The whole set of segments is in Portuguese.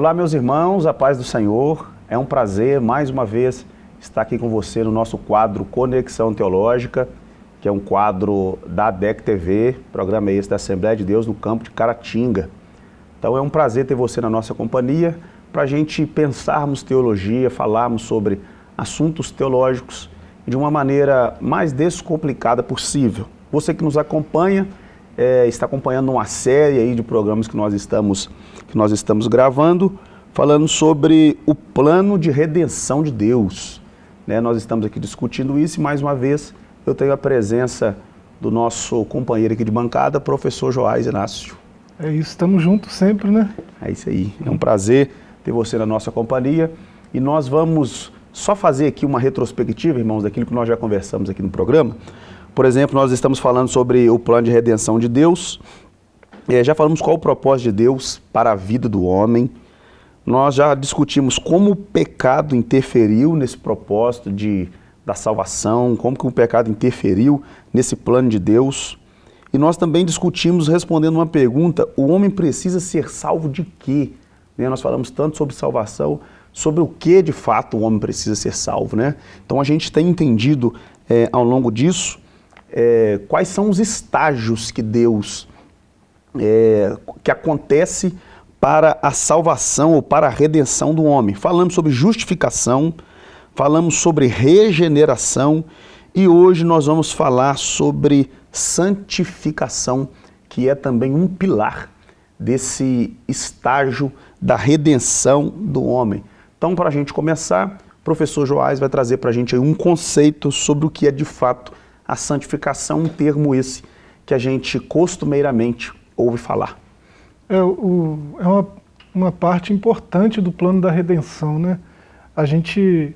Olá, meus irmãos, a paz do Senhor. É um prazer, mais uma vez, estar aqui com você no nosso quadro Conexão Teológica, que é um quadro da ADEC TV, programa esse da Assembleia de Deus no campo de Caratinga. Então é um prazer ter você na nossa companhia para a gente pensarmos teologia, falarmos sobre assuntos teológicos de uma maneira mais descomplicada possível. Você que nos acompanha, é, está acompanhando uma série aí de programas que nós estamos, que nós estamos gravando, falando sobre o plano de redenção de Deus. Né? Nós estamos aqui discutindo isso e, mais uma vez, eu tenho a presença do nosso companheiro aqui de bancada, professor Joás Inácio. É isso, estamos juntos sempre, né? É isso aí, é um prazer ter você na nossa companhia e nós vamos só fazer aqui uma retrospectiva, irmãos, daquilo que nós já conversamos aqui no programa. Por exemplo, nós estamos falando sobre o plano de redenção de Deus, é, já falamos qual o propósito de Deus para a vida do homem, nós já discutimos como o pecado interferiu nesse propósito de, da salvação, como que o pecado interferiu nesse plano de Deus. E nós também discutimos respondendo uma pergunta, o homem precisa ser salvo de quê? Né? Nós falamos tanto sobre salvação, sobre o que de fato o homem precisa ser salvo. Né? Então a gente tem entendido é, ao longo disso é, quais são os estágios que Deus, é, que acontece para a salvação ou para a redenção do homem. Falamos sobre justificação, falamos sobre regeneração e hoje nós vamos falar sobre santificação, que é também um pilar desse estágio da redenção do homem. Então, para a gente começar, o professor Joás vai trazer para a gente um conceito sobre o que é de fato a santificação, um termo esse que a gente costumeiramente ouve falar. É, o, é uma, uma parte importante do plano da redenção, né? A gente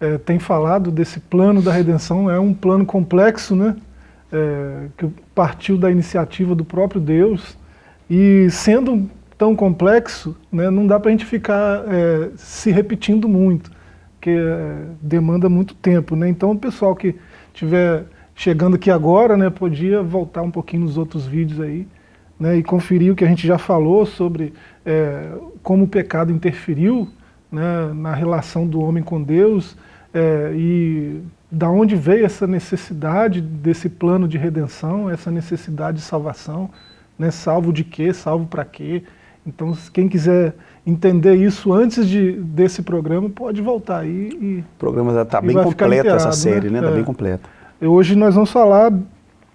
é, tem falado desse plano da redenção, é um plano complexo, né? É, que partiu da iniciativa do próprio Deus, e sendo tão complexo, né, não dá para a gente ficar é, se repetindo muito, que é, demanda muito tempo. Né? Então o pessoal que estiver chegando aqui agora, né, podia voltar um pouquinho nos outros vídeos aí, né, e conferir o que a gente já falou sobre é, como o pecado interferiu né, na relação do homem com Deus, é, e da onde veio essa necessidade desse plano de redenção, essa necessidade de salvação, né, salvo de quê, salvo para quê, então, quem quiser entender isso antes de, desse programa, pode voltar aí e... O programa está bem completa essa série, né? Está né? Tá é. bem completa. Hoje nós vamos falar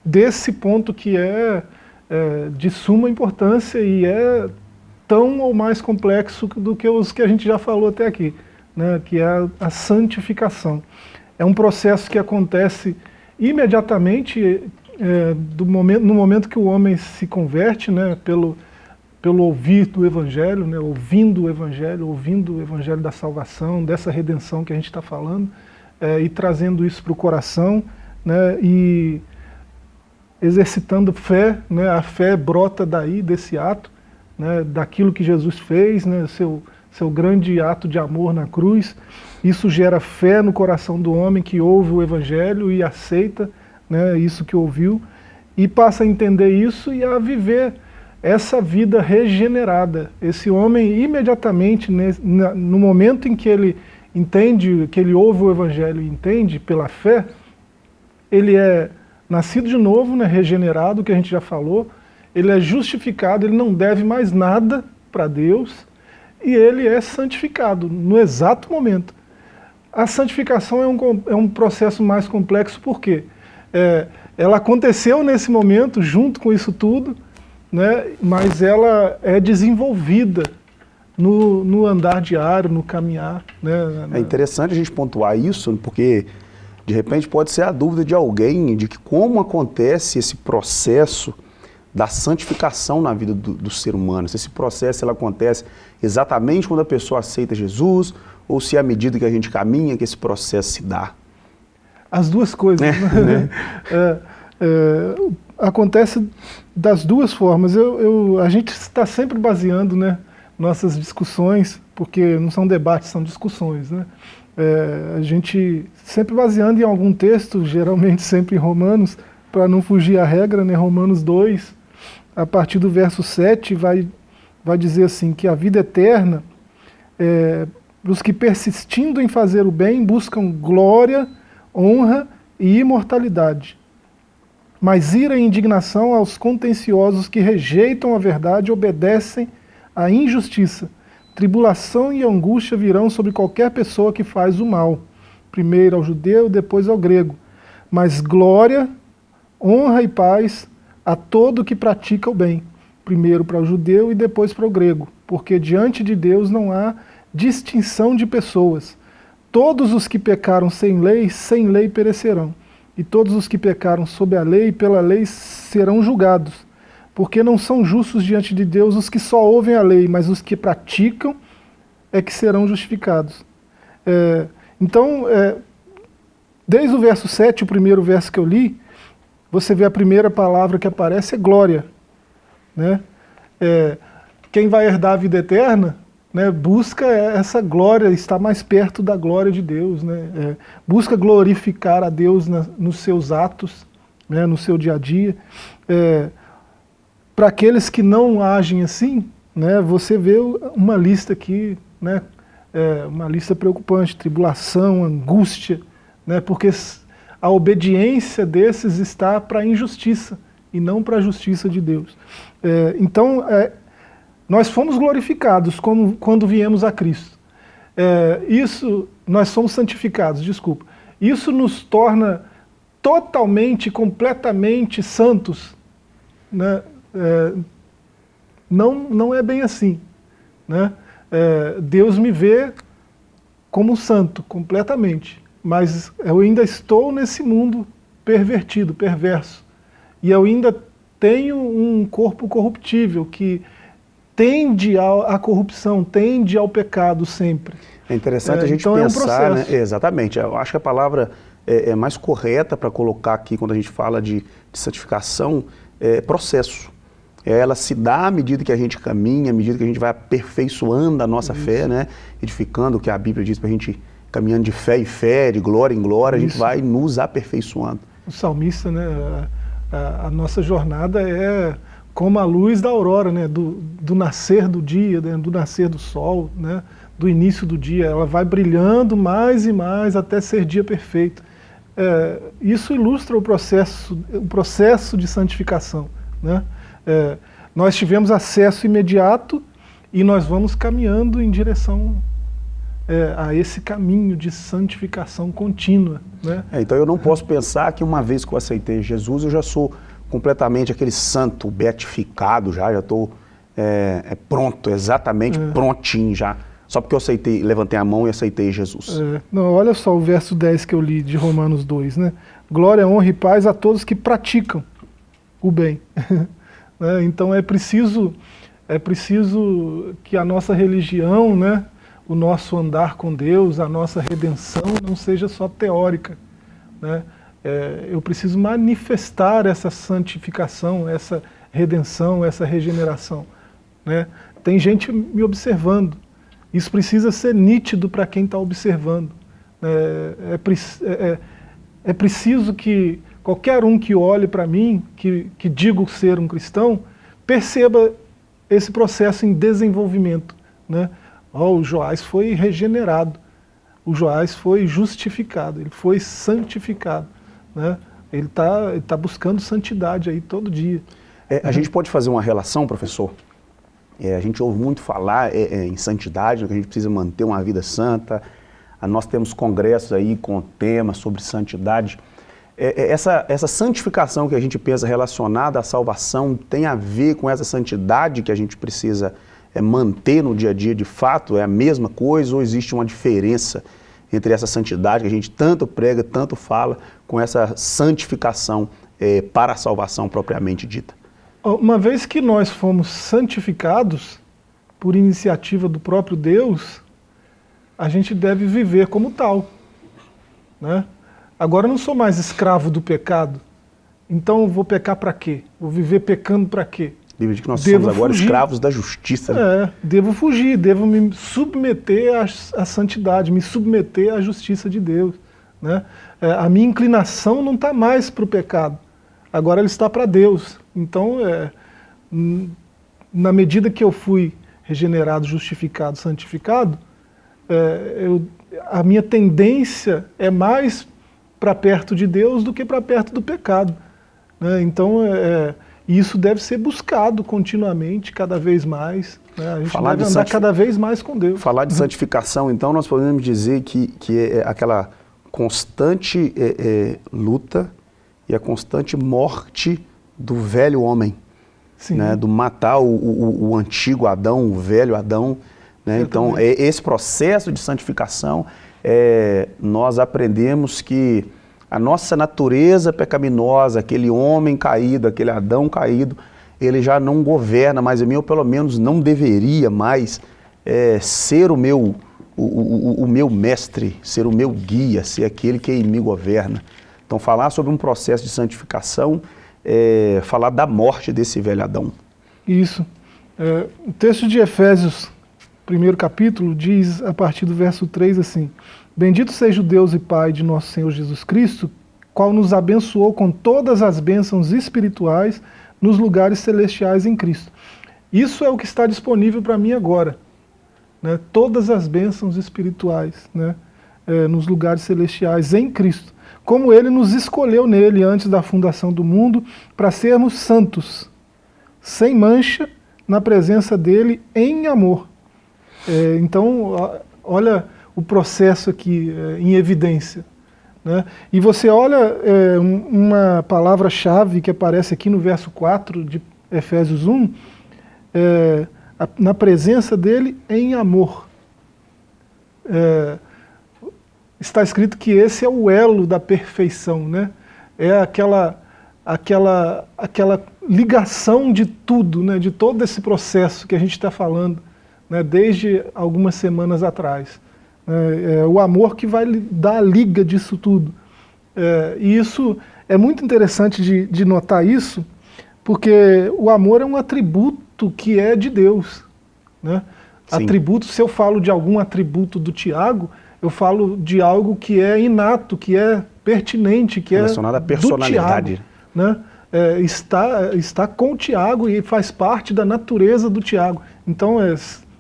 desse ponto que é, é, de suma importância e é tão ou mais complexo do que os que a gente já falou até aqui, né? que é a, a santificação. É um processo que acontece imediatamente é, do momento, no momento que o homem se converte, né, pelo, pelo ouvir do Evangelho, né, ouvindo o Evangelho, ouvindo o Evangelho da salvação, dessa redenção que a gente está falando, é, e trazendo isso para o coração, né, e exercitando fé, né, a fé brota daí, desse ato, né, daquilo que Jesus fez, né, seu, seu grande ato de amor na cruz, isso gera fé no coração do homem que ouve o Evangelho e aceita né, isso que ouviu, e passa a entender isso e a viver essa vida regenerada. Esse homem, imediatamente, no momento em que ele entende, que ele ouve o Evangelho e entende pela fé, ele é nascido de novo, né, regenerado, que a gente já falou, ele é justificado, ele não deve mais nada para Deus, e ele é santificado no exato momento. A santificação é um, é um processo mais complexo, por quê? É, ela aconteceu nesse momento, junto com isso tudo, né, mas ela é desenvolvida no, no andar diário, no caminhar. Né, É interessante a gente pontuar isso, porque de repente pode ser a dúvida de alguém de que como acontece esse processo da santificação na vida do, do ser humano. Se esse processo ele acontece exatamente quando a pessoa aceita Jesus, ou se é à medida que a gente caminha que esse processo se dá. As duas coisas. É, né? é, é, acontece das duas formas. Eu, eu, a gente está sempre baseando né, nossas discussões, porque não são debates, são discussões. Né? É, a gente sempre baseando em algum texto, geralmente sempre em Romanos, para não fugir à regra, né, Romanos 2, a partir do verso 7, vai vai dizer assim, que a vida eterna, é, os que persistindo em fazer o bem, buscam glória, honra e imortalidade. Mas ira e indignação aos contenciosos que rejeitam a verdade obedecem à injustiça. Tribulação e angústia virão sobre qualquer pessoa que faz o mal, primeiro ao judeu, depois ao grego. Mas glória, honra e paz a todo que pratica o bem, primeiro para o judeu e depois para o grego, porque diante de Deus não há distinção de pessoas. Todos os que pecaram sem lei, sem lei perecerão, e todos os que pecaram sob a lei, pela lei serão julgados, porque não são justos diante de Deus os que só ouvem a lei, mas os que praticam é que serão justificados. É, então, é, desde o verso 7, o primeiro verso que eu li, você vê a primeira palavra que aparece é glória. Né? É, quem vai herdar a vida eterna né, busca essa glória, estar mais perto da glória de Deus, né, é, busca glorificar a Deus na, nos seus atos, né, no seu dia a dia. Para aqueles que não agem assim, né, você vê uma lista aqui, né, é, uma lista preocupante, tribulação, angústia, né, porque a obediência desses está para a injustiça e não para a justiça de Deus. É, então, é, nós fomos glorificados como, quando viemos a Cristo. É, isso, nós somos santificados, desculpa. Isso nos torna totalmente, completamente santos. Né? É, não, não é bem assim. Né? É, Deus me vê como santo, completamente mas eu ainda estou nesse mundo pervertido, perverso. E eu ainda tenho um corpo corruptível que tende à corrupção, tende ao pecado sempre. É interessante é, a gente então pensar, é um né? Exatamente, eu acho que a palavra é, é mais correta para colocar aqui quando a gente fala de, de santificação é processo. Ela se dá à medida que a gente caminha, à medida que a gente vai aperfeiçoando a nossa Isso. fé, né? edificando o que a Bíblia diz para a gente caminhando de fé em fé, de glória em glória, Isso. a gente vai nos aperfeiçoando. O salmista, né, a, a, nossa jornada é como a luz da aurora, né, do, do nascer do dia, né, do nascer do sol, né, do início do dia. Ela vai brilhando mais e mais até ser dia perfeito. É, isso ilustra o processo, o processo de santificação. Né? É, nós tivemos acesso imediato e nós vamos caminhando em direção é, a esse caminho de santificação contínua. Né? É, então eu não posso pensar que uma vez que eu aceitei Jesus, eu já sou completamente aquele santo, beatificado já, já estou é, é, pronto, exatamente é. prontinho já. Só porque eu aceitei, levantei a mão e aceitei Jesus. É, não, olha só o verso 10 que eu li de Romanos 2, né? Glória, honra e paz a todos que praticam o bem. né? Então é preciso, é preciso que a nossa religião, né, o nosso andar com Deus, a nossa redenção não seja só teórica. Né? É, eu preciso manifestar essa santificação, essa redenção, essa regeneração. Né? Tem gente me observando. Isso precisa ser nítido para quem está observando. É, é, é, é, preciso que qualquer um que olhe para mim, que, que digo ser um cristão, perceba esse processo em desenvolvimento. Né? Oh, o Joás foi regenerado, o Joás foi justificado, ele foi santificado. Né? Ele está tá buscando santidade aí todo dia. É, a gente pode fazer uma relação, professor? É, a gente ouve muito falar é, é em santidade, que a gente precisa manter uma vida santa. Nós temos congressos aí com temas sobre santidade. É, é, essa, essa santificação que a gente pensa relacionada à salvação tem a ver com essa santidade que a gente precisa é, manter no dia a dia de fato é a mesma coisa ou existe uma diferença entre essa santidade que a gente tanto prega, tanto fala, com essa santificação é, para a salvação propriamente dita? Uma vez que nós fomos santificados por iniciativa do próprio Deus, a gente deve viver como tal. Né? Agora eu não sou mais escravo do pecado, então vou pecar para quê? Vou viver pecando para quê? Bíblia diz que nós devo somos agora fugir. escravos da justiça. Né? É, devo fugir, devo me submeter à, à, santidade, me submeter à justiça de Deus. Né? É, a minha inclinação não está mais para o pecado, agora ele está para Deus. Então, é, na medida que eu fui regenerado, justificado, santificado, é, eu, a minha tendência é mais para perto de Deus do que para perto do pecado. Né? Então, é, é, isso deve ser buscado continuamente, cada vez mais. Né? A gente Falar deve andar cada vez mais com Deus. Falar de uhum. santificação, então, nós podemos dizer que, que é aquela constante é, é, luta e a constante morte do velho homem. Né? Do matar o, o, o, antigo Adão, o velho Adão. Né? Então, é, esse processo de santificação, é, nós aprendemos que a nossa natureza pecaminosa, aquele homem caído, aquele Adão caído, ele já não governa mais em mim, ou pelo menos não deveria mais é, ser o meu, o, o, o, meu mestre, ser o meu guia, ser aquele que me governa. Então falar sobre um processo de santificação é falar da morte desse velho Adão. Isso. É, o texto de Efésios, primeiro capítulo, diz a partir do verso 3 assim, Bendito seja o Deus e Pai de nosso Senhor Jesus Cristo, qual nos abençoou com todas as bênçãos espirituais nos lugares celestiais em Cristo. Isso é o que está disponível para mim agora. Né? Todas as bênçãos espirituais né? É, nos lugares celestiais em Cristo. Como Ele nos escolheu nele antes da fundação do mundo para sermos santos, sem mancha, na presença dEle em amor. É, então, olha o processo aqui é, em evidência. Né? E você olha é, uma palavra-chave que aparece aqui no verso 4 de Efésios 1, é, a, na presença dele em amor. É, está escrito que esse é o elo da perfeição, né? é aquela, aquela, aquela ligação de tudo, né? de todo esse processo que a gente está falando, né? desde algumas semanas atrás. É, é, o amor que vai dar a liga disso tudo. É, e isso é muito interessante de, de notar isso, porque o amor é um atributo que é de Deus. Né? Atributo, se eu falo de algum atributo do Tiago, eu falo de algo que é inato, que é pertinente, que Relacionado é à personalidade. Tiago, né? É, está, está com o Tiago e faz parte da natureza do Tiago. Então, é,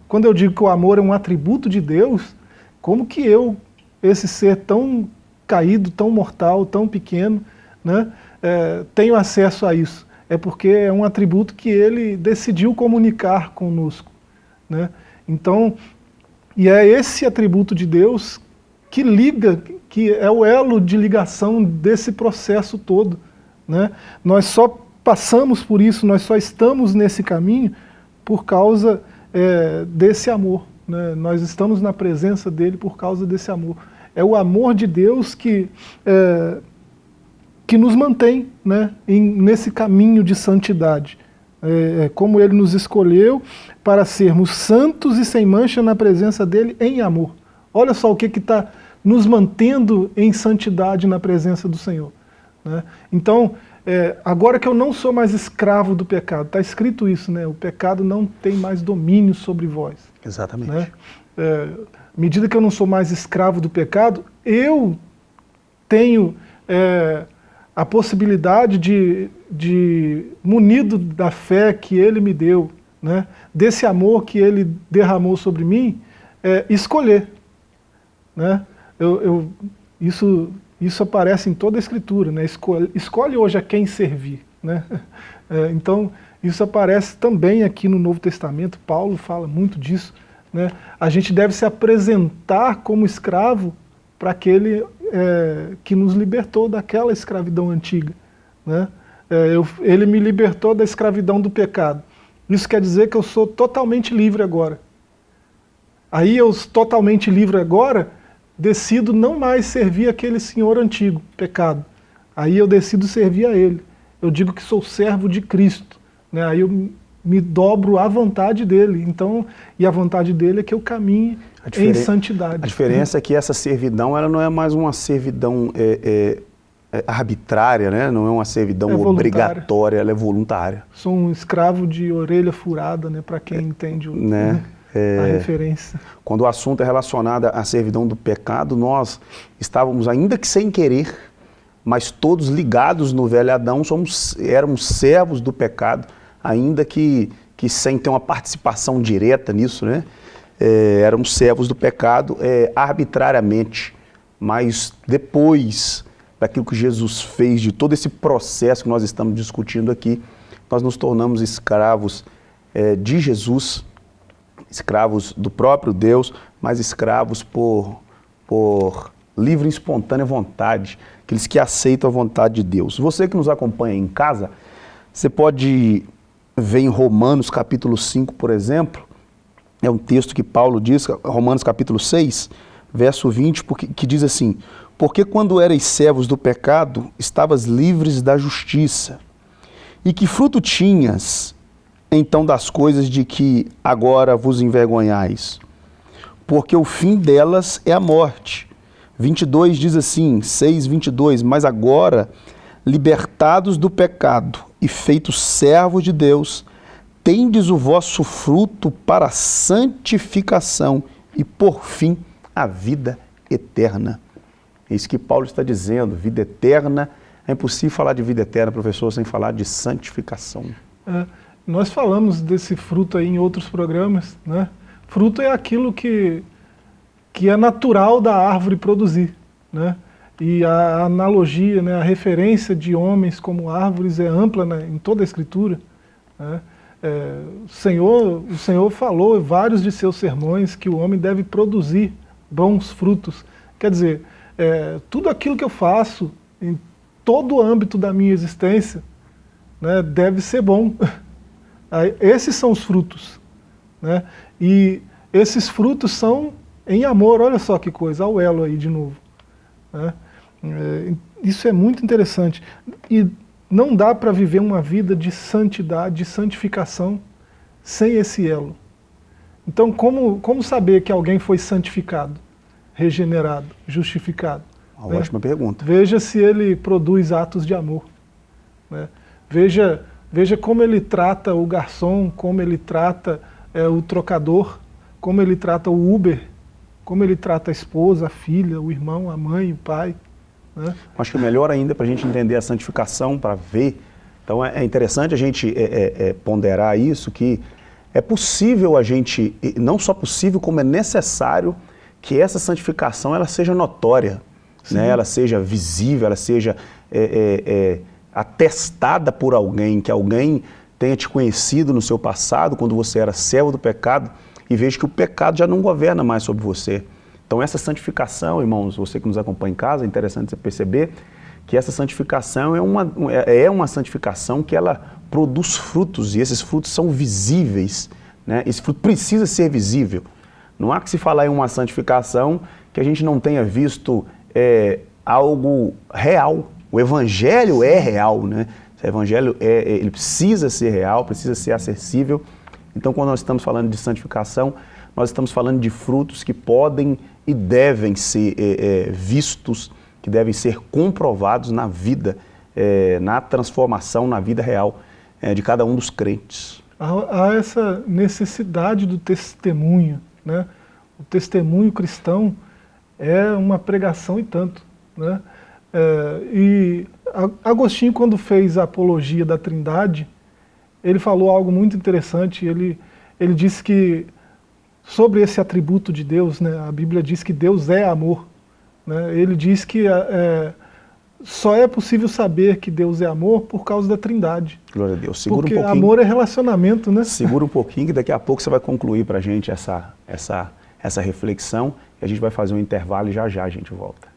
quando eu digo que o amor é um atributo de Deus, como que eu, esse ser tão caído, tão mortal, tão pequeno, né, é, tenho acesso a isso? É porque é um atributo que ele decidiu comunicar conosco. Né? Então, e é esse atributo de Deus que liga, que é o elo de ligação desse processo todo. Né? Nós só passamos por isso, nós só estamos nesse caminho por causa é, desse amor. Né? Nós estamos na presença dele por causa desse amor. É o amor de Deus que, é, que nos mantém né, em, nesse caminho de santidade. É, é, como ele nos escolheu para sermos santos e sem mancha na presença dele em amor. Olha só o que está nos mantendo em santidade na presença do Senhor. Né? Então, é, agora que eu não sou mais escravo do pecado, está escrito isso, né? o pecado não tem mais domínio sobre vós. Exatamente. Né? É, medida que eu não sou mais escravo do pecado, eu tenho é, a possibilidade de, de, munido da fé que Ele me deu, né? desse amor que Ele derramou sobre mim, é, escolher. Né? Eu, eu, isso, isso aparece em toda a Escritura, né? escolhe, escolhe hoje a quem servir. Né? É, então, isso aparece também aqui no Novo Testamento, Paulo fala muito disso. Né? A gente deve se apresentar como escravo para aquele é, que nos libertou daquela escravidão antiga. Né? É, eu, ele me libertou da escravidão do pecado. Isso quer dizer que eu sou totalmente livre agora. Aí eu totalmente livre agora, decido não mais servir aquele senhor antigo, pecado. Aí eu decido servir a ele. Eu digo que sou servo de Cristo. Né? Aí eu me dobro à vontade dele. Então, e a vontade dele é que eu caminhe em santidade. A diferença é que essa servidão ela não é mais uma servidão é, é, é arbitrária, né? não é uma servidão é obrigatória, ela é voluntária. Sou um escravo de orelha furada, né? para quem entende o, né? né? A referência. Quando o assunto é relacionado à servidão do pecado, nós estávamos, ainda que sem querer, mas todos ligados no velho Adão, somos, éramos servos do pecado, ainda que, que sem ter uma participação direta nisso, né? É, eram servos do pecado é, arbitrariamente, mas depois daquilo que Jesus fez, de todo esse processo que nós estamos discutindo aqui, nós nos tornamos escravos é, de Jesus, escravos do próprio Deus, mas escravos por, por livre e espontânea vontade, aqueles que aceitam a vontade de Deus. Você que nos acompanha em casa, você pode ver em Romanos capítulo 5, por exemplo, é um texto que Paulo diz, Romanos capítulo 6, verso 20, porque, que diz assim, porque quando erais servos do pecado, estavas livres da justiça. E que fruto tinhas, então, das coisas de que agora vos envergonhais? Porque o fim delas é a morte. 22 diz assim, 6, 22, mas agora, libertados do pecado e feitos servos de Deus, tendes o vosso fruto para a santificação e, por fim, a vida eterna. É isso que Paulo está dizendo, vida eterna. É impossível falar de vida eterna, professor, sem falar de santificação. É, nós falamos desse fruto aí em outros programas. Né? Fruto é aquilo que, que é natural da árvore produzir. Né? E a analogia, né, a referência de homens como árvores é ampla né, em toda a Escritura. Né? É, o, Senhor, o Senhor falou em vários de seus sermões que o homem deve produzir bons frutos. Quer dizer, é, tudo aquilo que eu faço, em todo o âmbito da minha existência, né, deve ser bom. Esses são os frutos. Né? E esses frutos são em amor, olha só que coisa, o elo aí de novo. Né? É, isso é muito interessante. E não dá para viver uma vida de santidade, de santificação, sem esse elo. Então, como, como saber que alguém foi santificado? regenerado, justificado? Uma né? ótima pergunta. Veja se ele produz atos de amor. Né? Veja, veja como ele trata o garçom, como ele trata é, o trocador, como ele trata o Uber, como ele trata a esposa, a filha, o irmão, a mãe, o pai. Né? Acho que melhor ainda para a gente entender a santificação, para ver. Então é, é interessante a gente é, é, é, ponderar isso, que é possível a gente, não só possível, como é necessário que essa santificação ela seja notória, né? ela seja visível, ela seja é, é, é, atestada por alguém, que alguém tenha te conhecido no seu passado, quando você era servo do pecado, e veja que o pecado já não governa mais sobre você. Então essa santificação, irmãos, você que nos acompanha em casa, é interessante você perceber que essa santificação é uma, é, é uma santificação que ela produz frutos, e esses frutos são visíveis. Né? Esse fruto precisa ser visível. Não há que se falar em uma santificação que a gente não tenha visto é, algo real. O evangelho é real, né? O evangelho é, é, ele precisa ser real, precisa ser acessível. Então, quando nós estamos falando de santificação, nós estamos falando de frutos que podem e devem ser é, é, vistos, que devem ser comprovados na vida, é, na transformação, na vida real é, de cada um dos crentes. Há, há essa necessidade do testemunho, né? O testemunho cristão é uma pregação e tanto. Né? É, e Agostinho, quando fez a apologia da trindade, ele falou algo muito interessante, ele, ele disse que sobre esse atributo de Deus, né, a Bíblia diz que Deus é amor. Né, ele diz que é, só é possível saber que Deus é amor por causa da trindade. Glória a Deus. Segura Porque um pouquinho. amor é relacionamento, né? Segura um pouquinho que daqui a pouco você vai concluir para a gente essa, essa, essa reflexão e a gente vai fazer um intervalo e já já a gente volta.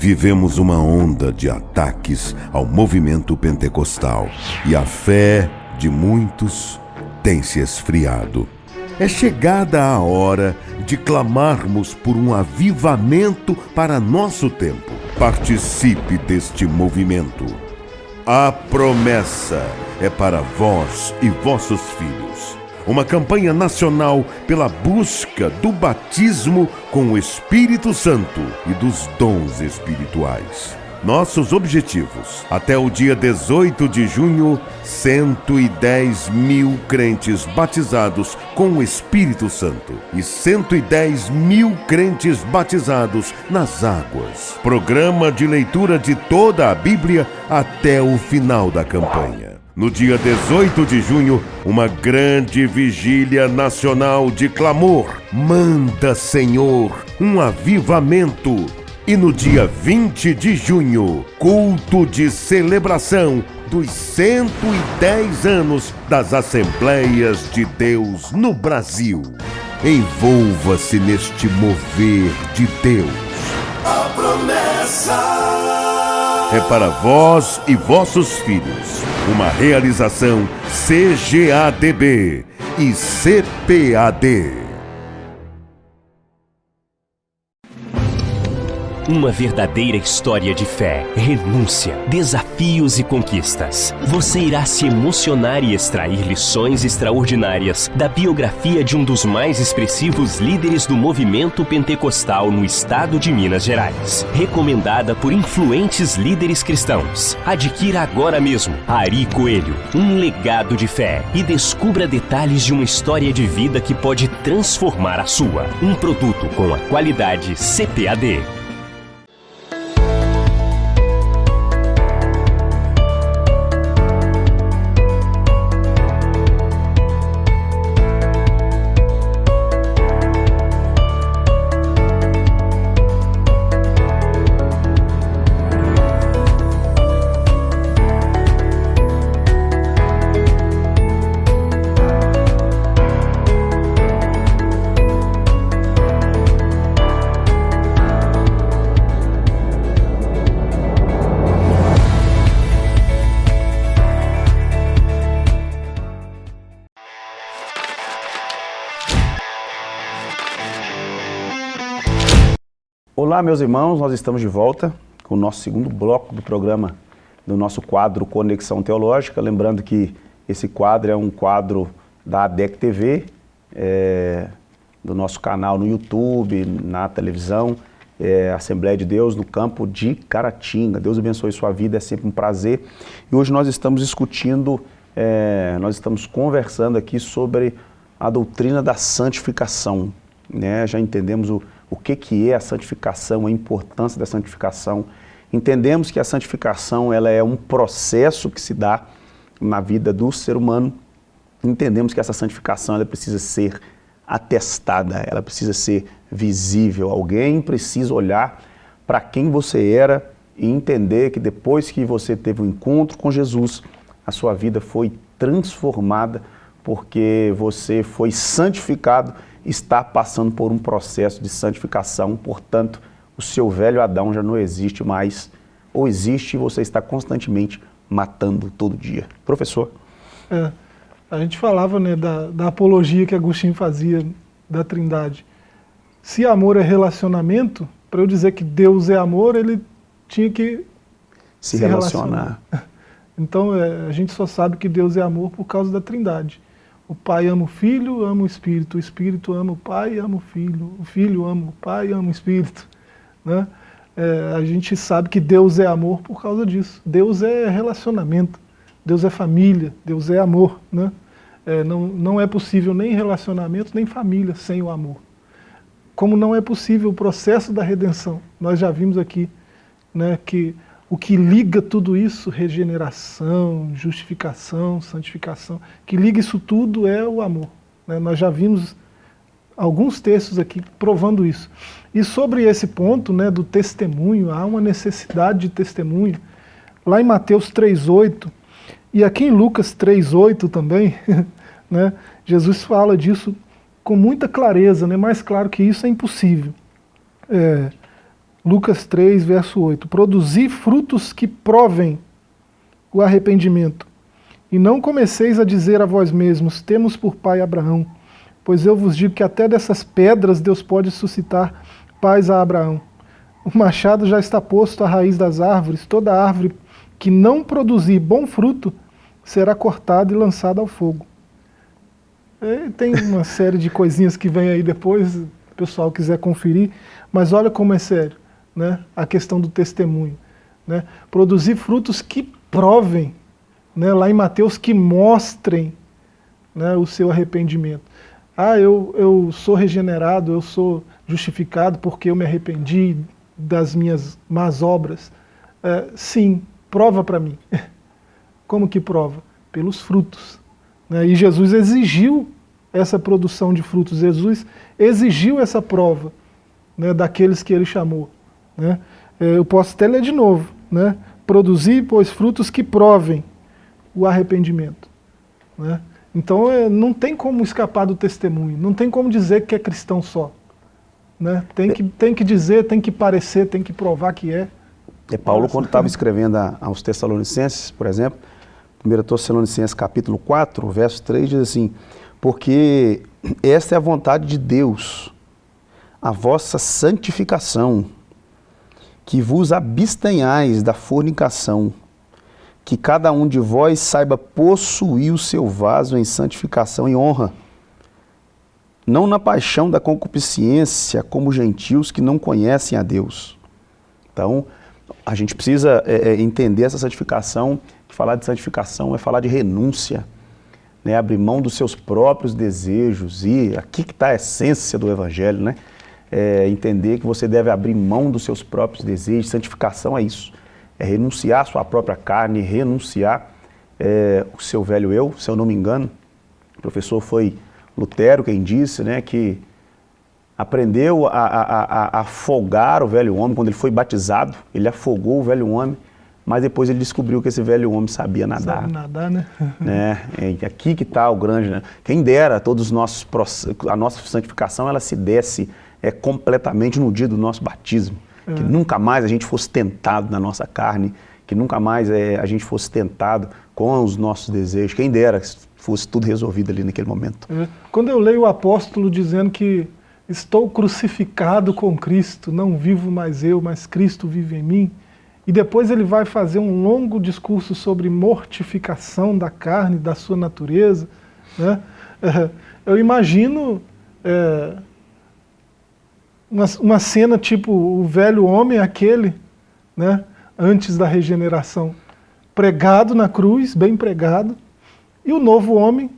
Vivemos uma onda de ataques ao movimento pentecostal e a fé de muitos tem se esfriado. É chegada a hora de clamarmos por um avivamento para nosso tempo. Participe deste movimento. A promessa é para vós e vossos filhos. Uma campanha nacional pela busca do batismo com o Espírito Santo e dos dons espirituais. Nossos objetivos: até o dia 18 de junho, 110 mil crentes batizados com o Espírito Santo e 110 mil crentes batizados nas águas. Programa de leitura de toda a Bíblia até o final da campanha. No dia 18 de junho, uma grande vigília nacional de clamor. Manda, Senhor, um avivamento e no dia 20 de junho, culto de celebração dos 110 anos das Assembleias de Deus no Brasil. Envolva-se neste mover de Deus. A promessa é para vós e vossos filhos. Uma realização CGADB e CPAD. Uma verdadeira história de fé, renúncia, desafios e conquistas. Você irá se emocionar e extrair lições extraordinárias da biografia de um dos mais expressivos líderes do movimento pentecostal no estado de Minas Gerais. Recomendada por influentes líderes cristãos. Adquira agora mesmo Ari Coelho, um legado de fé e descubra detalhes de uma história de vida que pode transformar a sua. Um produto com a qualidade CPAD. Olá, meus irmãos, nós estamos de volta com o nosso segundo bloco do programa do nosso quadro Conexão Teológica. Lembrando que esse quadro é um quadro da ADEC TV, é, do nosso canal no YouTube, na televisão, é, Assembleia de Deus no campo de Caratinga. Deus abençoe sua vida, é sempre um prazer. E hoje nós estamos discutindo, é, nós estamos conversando aqui sobre a doutrina da santificação. Né? Já entendemos o o que, que é a santificação, a importância da santificação. Entendemos que a santificação ela é um processo que se dá na vida do ser humano. Entendemos que essa santificação ela precisa ser atestada, ela precisa ser visível. Alguém precisa olhar para quem você era e entender que depois que você teve um encontro com Jesus, a sua vida foi transformada porque você foi santificado está passando por um processo de santificação, portanto, o seu velho Adão já não existe mais, ou existe e você está constantemente matando todo dia. Professor? É, a gente falava né, da, da apologia que Agostinho fazia da trindade. Se amor é relacionamento, para eu dizer que Deus é amor, ele tinha que se, se relacionar. relacionar. Então é, a gente só sabe que Deus é amor por causa da trindade. O pai ama o filho, ama o espírito. O espírito ama o pai, ama o filho. O filho ama o pai, ama o espírito. Né? É, a gente sabe que Deus é amor por causa disso. Deus é relacionamento. Deus é família. Deus é amor. Né? É, não, não é possível nem relacionamento, nem família sem o amor. Como não é possível o processo da redenção. Nós já vimos aqui né, que o que liga tudo isso, regeneração, justificação, santificação, que liga isso tudo é o amor. Né? Nós já vimos alguns textos aqui provando isso. E sobre esse ponto né, do testemunho, há uma necessidade de testemunho. Lá em Mateus 3,8, e aqui em Lucas 3,8 também, né, Jesus fala disso com muita clareza, né, mais claro que isso é impossível. É, Lucas 3, verso 8. Produzi frutos que provem o arrependimento. E não comeceis a dizer a vós mesmos, temos por pai Abraão, pois eu vos digo que até dessas pedras Deus pode suscitar paz a Abraão. O machado já está posto à raiz das árvores, toda árvore que não produzir bom fruto será cortada e lançada ao fogo. E tem uma série de coisinhas que vem aí depois, o pessoal quiser conferir, mas olha como é sério né, a questão do testemunho. Né? Produzir frutos que provem, né? lá em Mateus, que mostrem né, o seu arrependimento. Ah, eu, eu sou regenerado, eu sou justificado porque eu me arrependi das minhas más obras. É, sim, prova para mim. Como que prova? Pelos frutos. Né? E Jesus exigiu essa produção de frutos, Jesus exigiu essa prova né, daqueles que ele chamou. Né? É, eu posso até ler de novo. Né? Produzir, pois, frutos que provem o arrependimento. Né? Então é, não tem como escapar do testemunho, não tem como dizer que é cristão só. Né? Tem, que, tem que dizer, tem que parecer, tem que provar que é. É Paulo, quando estava escrevendo a, aos Tessalonicenses, por exemplo, 1 Tessalonicenses capítulo 4, verso 3, diz assim, porque esta é a vontade de Deus, a vossa santificação, que vos abstenhais da fornicação, que cada um de vós saiba possuir o seu vaso em santificação e honra, não na paixão da concupiscência, como gentios que não conhecem a Deus. Então, a gente precisa é, é entender essa santificação, falar de santificação é falar de renúncia, né? abrir mão dos seus próprios desejos, e aqui que está a essência do Evangelho, né? É entender que você deve abrir mão dos seus próprios desejos, santificação é isso é renunciar à sua própria carne, renunciar é, o seu velho eu, se eu não me engano. O professor foi Lutero quem disse né, que aprendeu a, a, a, afogar o velho homem quando ele foi batizado, ele afogou o velho homem, mas depois ele descobriu que esse velho homem sabia nadar. Sabe nadar, né? né? É aqui que está o grande, né? Quem dera todos os nossos a nossa santificação ela se desse é, completamente no dia do nosso batismo que nunca mais a gente fosse tentado na nossa carne, que nunca mais é, a gente fosse tentado com os nossos desejos. Quem dera fosse tudo resolvido ali naquele momento. É. Quando eu leio o apóstolo dizendo que estou crucificado com Cristo, não vivo mais eu, mas Cristo vive em mim, e depois ele vai fazer um longo discurso sobre mortificação da carne, da sua natureza, né? eu imagino é, uma, uma cena tipo o velho homem, aquele, né, antes da regeneração, pregado na cruz, bem pregado, e o novo homem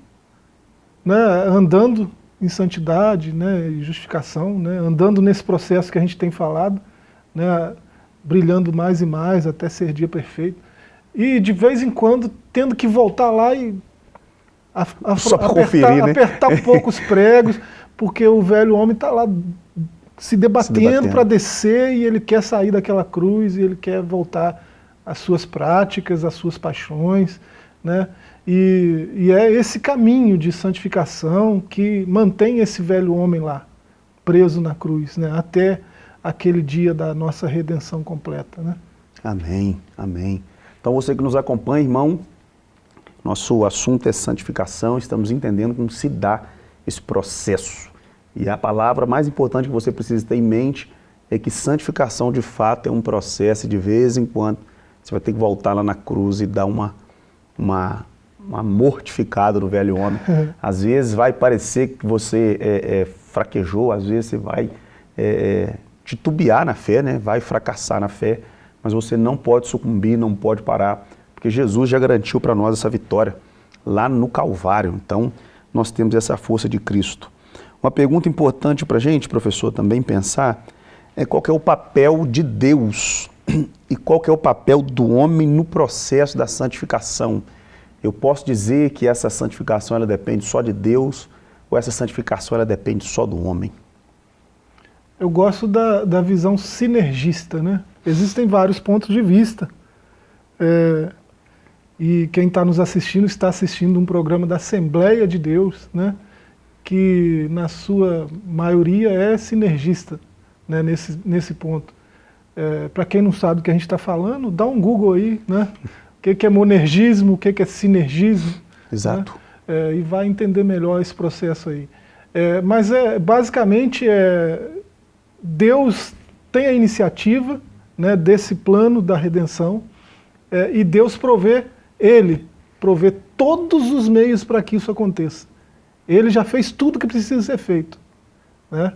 né, andando em santidade né, e justificação, né, andando nesse processo que a gente tem falado, né, brilhando mais e mais até ser dia perfeito. E de vez em quando tendo que voltar lá e a, a, apertar, conferir, né? apertar um pouco os pregos, porque o velho homem está lá se debatendo, debatendo. para descer e ele quer sair daquela cruz e ele quer voltar às suas práticas, às suas paixões, né? E, e é esse caminho de santificação que mantém esse velho homem lá, preso na cruz, né? Até aquele dia da nossa redenção completa, né? Amém, amém. Então você que nos acompanha, irmão, nosso assunto é santificação, estamos entendendo como se dá esse processo e a palavra mais importante que você precisa ter em mente é que santificação de fato é um processo de vez em quando você vai ter que voltar lá na cruz e dar uma, uma, uma mortificada no velho homem. Às vezes vai parecer que você é, é, fraquejou, às vezes você vai é, é, titubear na fé, né? vai fracassar na fé, mas você não pode sucumbir, não pode parar, porque Jesus já garantiu para nós essa vitória lá no Calvário. Então nós temos essa força de Cristo. Uma pergunta importante para a gente, professor, também pensar é qual é o papel de Deus e qual é o papel do homem no processo da santificação. Eu posso dizer que essa santificação ela depende só de Deus ou essa santificação ela depende só do homem? Eu gosto da, da visão sinergista, né? Existem vários pontos de vista. É, e quem está nos assistindo está assistindo um programa da Assembleia de Deus, né? Que na sua maioria é sinergista né, nesse, nesse ponto. É, Para quem não sabe o que a gente está falando, dá um Google aí, né? O que, que é monergismo, o que, que é sinergismo. Exato. Né? É, e vai entender melhor esse processo aí. É, mas é, basicamente é, Deus tem a iniciativa né, desse plano da redenção é, e Deus provê, Ele provê todos os meios para que isso aconteça. Ele já fez tudo que precisa ser feito. Né?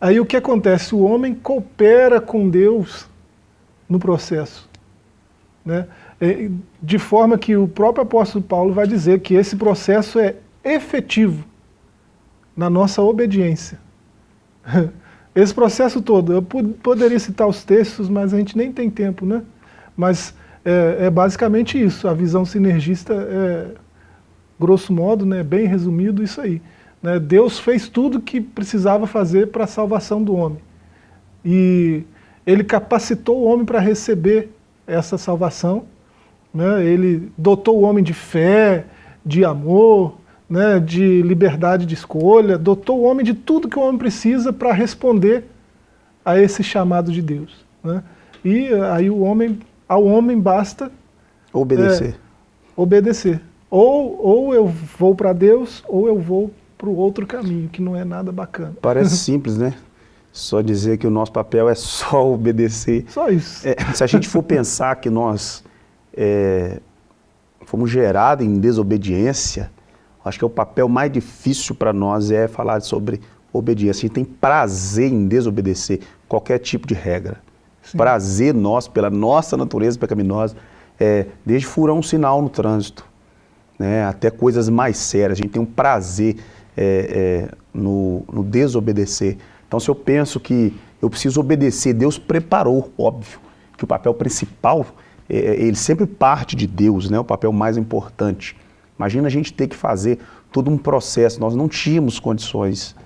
Aí o que acontece? O homem coopera com Deus no processo. Né? De forma que o próprio apóstolo Paulo vai dizer que esse processo é efetivo na nossa obediência. Esse processo todo, eu poderia citar os textos, mas a gente nem tem tempo, né? Mas é, é basicamente isso, a visão sinergista é, grosso modo, né, bem resumido, isso aí. Né? Deus fez tudo que precisava fazer para a salvação do homem. E ele capacitou o homem para receber essa salvação, né? ele dotou o homem de fé, de amor, né, de liberdade de escolha, dotou o homem de tudo que o homem precisa para responder a esse chamado de Deus. Né? E aí o homem, ao homem basta obedecer. É, obedecer. Ou, ou eu vou para Deus, ou eu vou para o outro caminho, que não é nada bacana. Parece simples, né? Só dizer que o nosso papel é só obedecer. Só isso. É, se a gente for pensar que nós é, fomos gerados em desobediência, Acho que é o papel mais difícil para nós é falar sobre obediência. A gente tem prazer em desobedecer qualquer tipo de regra. Sim. Prazer nós, pela nossa natureza pecaminosa, é, desde furar um sinal no trânsito, né, até coisas mais sérias. A gente tem um prazer é, é, no, no desobedecer. Então, se eu penso que eu preciso obedecer, Deus preparou, óbvio, que o papel principal, é, é, ele sempre parte de Deus, né, o papel mais importante. Imagina a gente ter que fazer todo um processo, nós não tínhamos condições.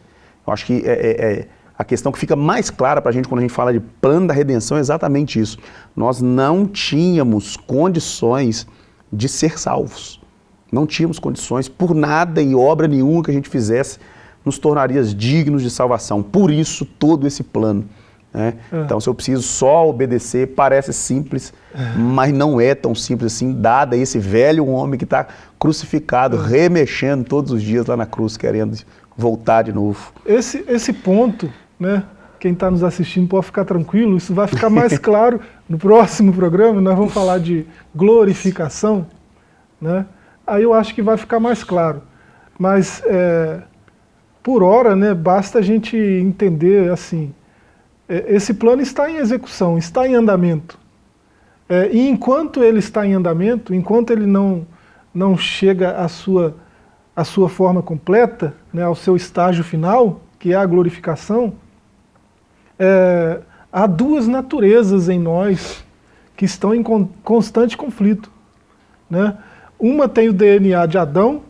Eu acho que é, é, é a questão que fica mais clara para a gente quando a gente fala de plano da redenção é exatamente isso. Nós não tínhamos condições de ser salvos. Não tínhamos condições, por nada e obra nenhuma que a gente fizesse, nos tornaria dignos de salvação. Por isso, todo esse plano. Né? É. Então, se eu preciso só obedecer, parece simples, é. mas não é tão simples assim, dada esse velho homem que está crucificado, é. remexendo todos os dias lá na cruz, querendo voltar de novo. Esse, esse ponto, né? quem está nos assistindo pode ficar tranquilo, isso vai ficar mais claro no próximo programa, nós vamos falar de glorificação, né? Aí eu acho que vai ficar mais claro. Mas, é, por hora, né, basta a gente entender assim, é, esse plano está em execução, está em andamento. É, e enquanto ele está em andamento, enquanto ele não, não chega à sua, à sua forma completa, né, ao seu estágio final, que é a glorificação, é, há duas naturezas em nós que estão em constante conflito. Né? Uma tem o DNA de Adão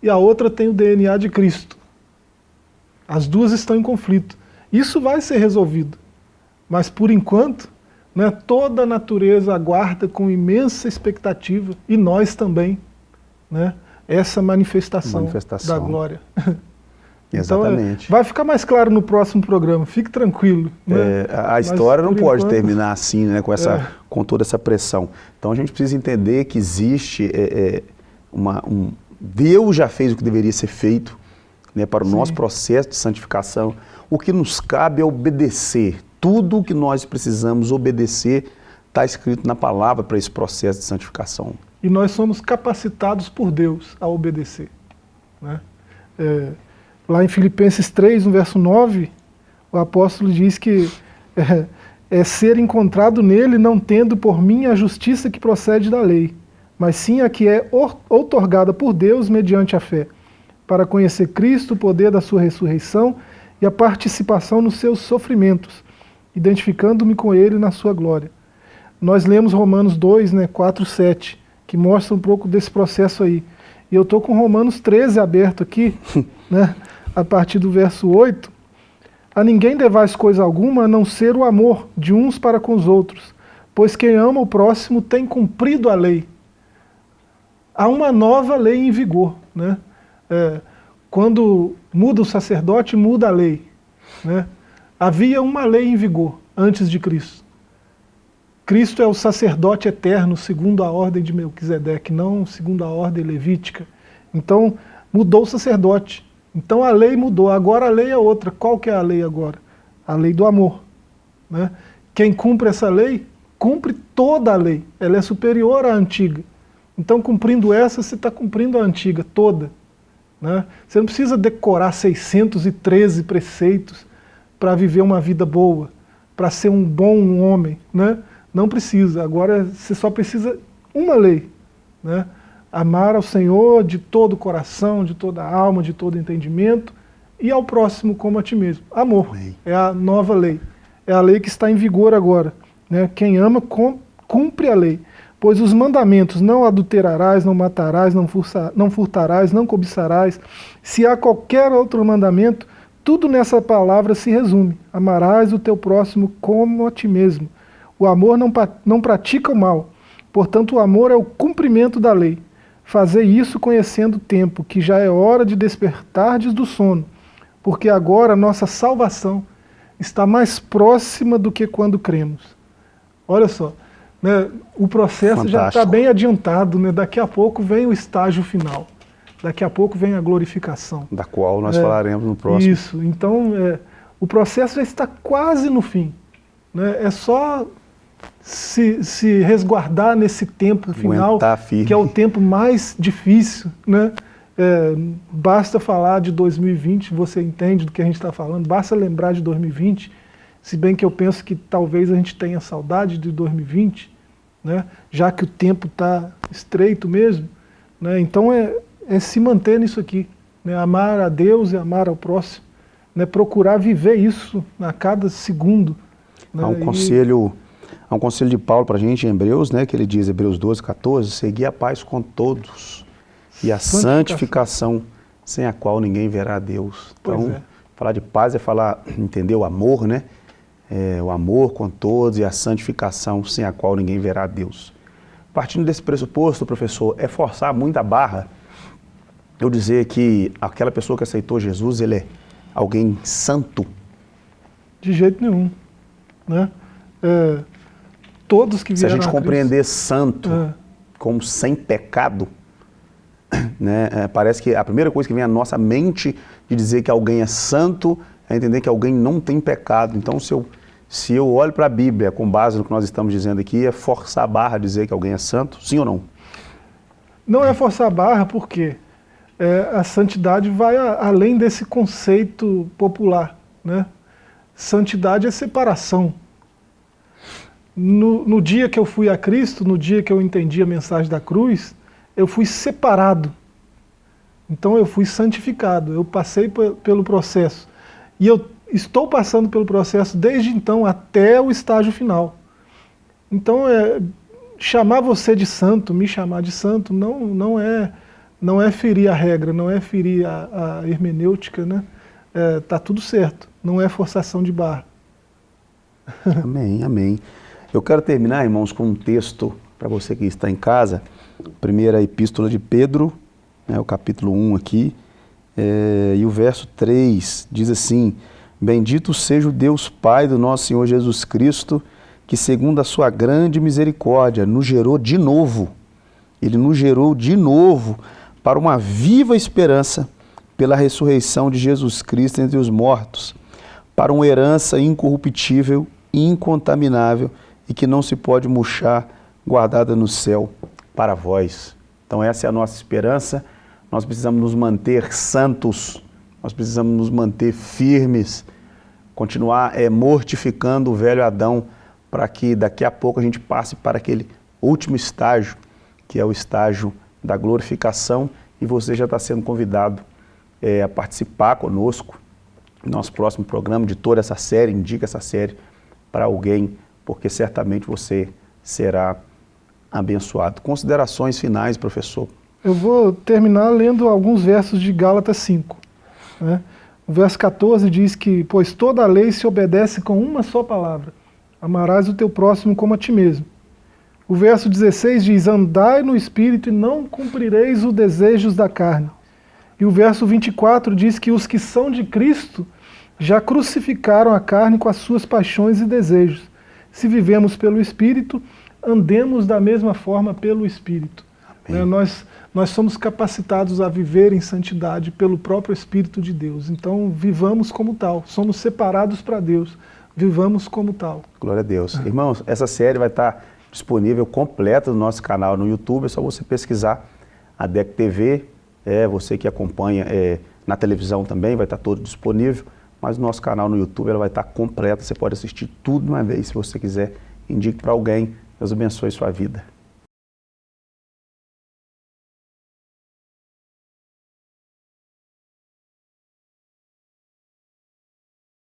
e a outra tem o DNA de Cristo. As duas estão em conflito. Isso vai ser resolvido. Mas por enquanto, né, toda a natureza aguarda com imensa expectativa, e nós também, né, essa manifestação, manifestação. da glória. Exatamente. Então, vai ficar mais claro no próximo programa, fique tranquilo. Né? É, a história Mas, não pode enquanto... terminar assim, né, com, essa, é. com toda essa pressão. Então a gente precisa entender que existe é, é uma, um... Deus já fez o que deveria ser feito né, para o Sim. nosso processo de santificação. O que nos cabe é obedecer tudo o que nós precisamos obedecer está escrito na palavra para esse processo de santificação. E nós somos capacitados por Deus a obedecer. Né? É, lá em Filipenses 3, no verso 9, o apóstolo diz que é, é ser encontrado nele não tendo por mim a justiça que procede da lei, mas sim a que é outorgada por Deus mediante a fé, para conhecer Cristo, o poder da sua ressurreição e a participação nos seus sofrimentos, identificando-me com ele na sua glória. Nós lemos Romanos 2, né, 4, 7, que mostra um pouco desse processo aí. E eu estou com Romanos 13 aberto aqui, né, a partir do verso 8. A ninguém devais coisa alguma a não ser o amor de uns para com os outros, pois quem ama o próximo tem cumprido a lei. Há uma nova lei em vigor. Né? É, quando muda o sacerdote, muda a lei. Né? Havia uma lei em vigor antes de Cristo. Cristo é o sacerdote eterno segundo a ordem de Melquisedeque, não segundo a ordem levítica. Então, mudou o sacerdote. Então a lei mudou, agora a lei é outra. Qual que é a lei agora? A lei do amor. Né? Quem cumpre essa lei, cumpre toda a lei. Ela é superior à antiga. Então, cumprindo essa, você está cumprindo a antiga toda. Né? Você não precisa decorar 613 preceitos para viver uma vida boa, para ser um bom homem. Né? Não precisa. Agora você só precisa uma lei. Né? Amar ao Senhor de todo o coração, de toda a alma, de todo entendimento e ao próximo como a ti mesmo. Amor Amém. é a nova lei. É a lei que está em vigor agora. Né? Quem ama cumpre a lei. Pois os mandamentos não adulterarás, não matarás, não, não furtarás, não cobiçarás. Se há qualquer outro mandamento, tudo nessa palavra se resume. Amarás o teu próximo como a ti mesmo. O amor não, não pratica o mal. Portanto, o amor é o cumprimento da lei. Fazer isso conhecendo o tempo, que já é hora de despertardes do sono, porque agora a nossa salvação está mais próxima do que quando cremos. Olha só, né, o processo Fantástico. já está bem adiantado, né, daqui a pouco vem o estágio final, daqui a pouco vem a glorificação. Da qual nós é, falaremos no próximo. Isso, então é, o processo já está quase no fim. Né, é só se, se resguardar nesse tempo final, que é o tempo mais difícil, né? É, basta falar de 2020, você entende do que a gente está falando, basta lembrar de 2020, se bem que eu penso que talvez a gente tenha saudade de 2020, né, já que o tempo está estreito mesmo. Né, então é, é se manter nisso aqui, né, amar a Deus e amar ao próximo, né, procurar viver isso a cada segundo. Né, há um conselho... Há um conselho de Paulo para a gente em Hebreus, né, que ele diz, Hebreus 12, 14, seguir a paz com todos e a santificação, sem a qual ninguém verá a Deus. Então, é. falar de paz é falar, entender o amor, né? É, o amor com todos e a santificação, sem a qual ninguém verá a Deus. Partindo desse pressuposto, professor, é forçar muito a barra eu dizer que aquela pessoa que aceitou Jesus, ele é alguém santo? De jeito nenhum. Né? É, todos que vieram Se a gente compreender santo é. como sem pecado, né? É, parece que a primeira coisa que vem à nossa mente de dizer que alguém é santo é entender que alguém não tem pecado. Então, se eu, se eu olho para a Bíblia com base no que nós estamos dizendo aqui, é forçar a barra dizer que alguém é santo? Sim ou não? Não é forçar a barra porque é, a santidade vai a, além desse conceito popular. Né? Santidade é separação. No, no dia que eu fui a Cristo, no dia que eu entendi a mensagem da cruz, eu fui separado. Então eu fui santificado, eu passei pelo processo. E eu estou passando pelo processo desde então até o estágio final. Então é, chamar você de santo, me chamar de santo, não, não, é, não é ferir a regra, não é ferir a, a hermenêutica, né? É, tá tudo certo, não é forçação de barra. Amém, amém. Eu quero terminar, irmãos, com um texto para você que está em casa, primeira epístola de Pedro, né, o capítulo 1 aqui, é, e o verso 3 diz assim: Bendito seja o Deus Pai do nosso Senhor Jesus Cristo, que, segundo a sua grande misericórdia, nos gerou de novo. Ele nos gerou de novo para uma viva esperança pela ressurreição de Jesus Cristo entre os mortos, para uma herança incorruptível, incontaminável e que não se pode murchar guardada no céu para vós. Então essa é a nossa esperança. Nós precisamos nos manter santos, nós precisamos nos manter firmes, continuar é, mortificando o velho Adão para que daqui a pouco a gente passe para aquele último estágio, que é o estágio da glorificação e você já está sendo convidado é, a participar conosco no nosso próximo programa de toda essa série, indica essa série para alguém, porque certamente você será abençoado. Considerações finais, professor. Eu vou terminar lendo alguns versos de Gálatas 5. Né? O verso 14 diz que, pois toda a lei se obedece com uma só palavra, amarás o teu próximo como a ti mesmo. O verso 16 diz, andai no Espírito e não cumprireis os desejos da carne. E o verso 24 diz que os que são de Cristo já crucificaram a carne com as suas paixões e desejos. Se vivemos pelo Espírito, andemos da mesma forma pelo Espírito. Né? Nós, nós somos capacitados a viver em santidade pelo próprio Espírito de Deus. Então, vivamos como tal. Somos separados para Deus. Vivamos como tal. Glória a Deus. É. Irmãos, essa série vai estar disponível completa no nosso canal no YouTube. É só você pesquisar a DEC TV. É, você que acompanha é, na televisão também, vai estar todo disponível. Mas no nosso canal no YouTube ela vai estar completa. Você pode assistir tudo de uma vez se você quiser indique para alguém. Deus abençoe sua vida.